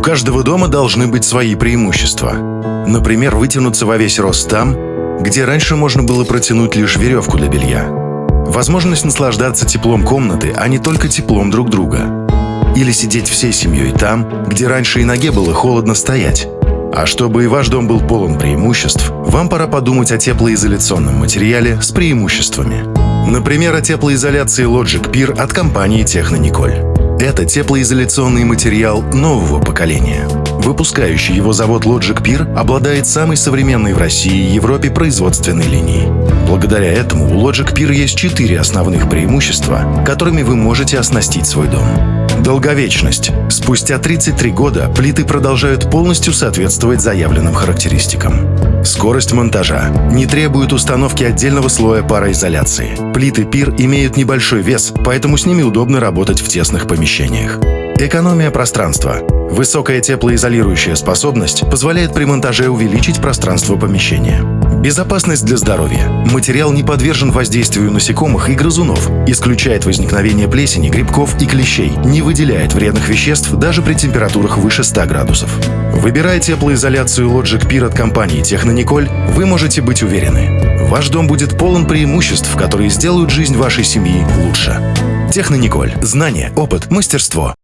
У каждого дома должны быть свои преимущества. Например, вытянуться во весь рост там, где раньше можно было протянуть лишь веревку для белья. Возможность наслаждаться теплом комнаты, а не только теплом друг друга. Или сидеть всей семьей там, где раньше и ноге было холодно стоять. А чтобы и ваш дом был полон преимуществ, вам пора подумать о теплоизоляционном материале с преимуществами. Например, о теплоизоляции Logic Peer от компании Технониколь. Это теплоизоляционный материал нового поколения. Выпускающий его завод Logic Peer обладает самой современной в России и Европе производственной линией. Благодаря этому у Logic Peer есть четыре основных преимущества, которыми вы можете оснастить свой дом. Долговечность. Спустя 33 года плиты продолжают полностью соответствовать заявленным характеристикам. Скорость монтажа. Не требует установки отдельного слоя пароизоляции. Плиты пир имеют небольшой вес, поэтому с ними удобно работать в тесных помещениях. Экономия пространства. Высокая теплоизолирующая способность позволяет при монтаже увеличить пространство помещения. Безопасность для здоровья. Материал не подвержен воздействию насекомых и грызунов, исключает возникновение плесени, грибков и клещей, не выделяет вредных веществ даже при температурах выше 100 градусов. Выбирая теплоизоляцию Logic Peer от компании Технониколь, вы можете быть уверены. Ваш дом будет полон преимуществ, которые сделают жизнь вашей семьи лучше. Технониколь. Знание, опыт, мастерство.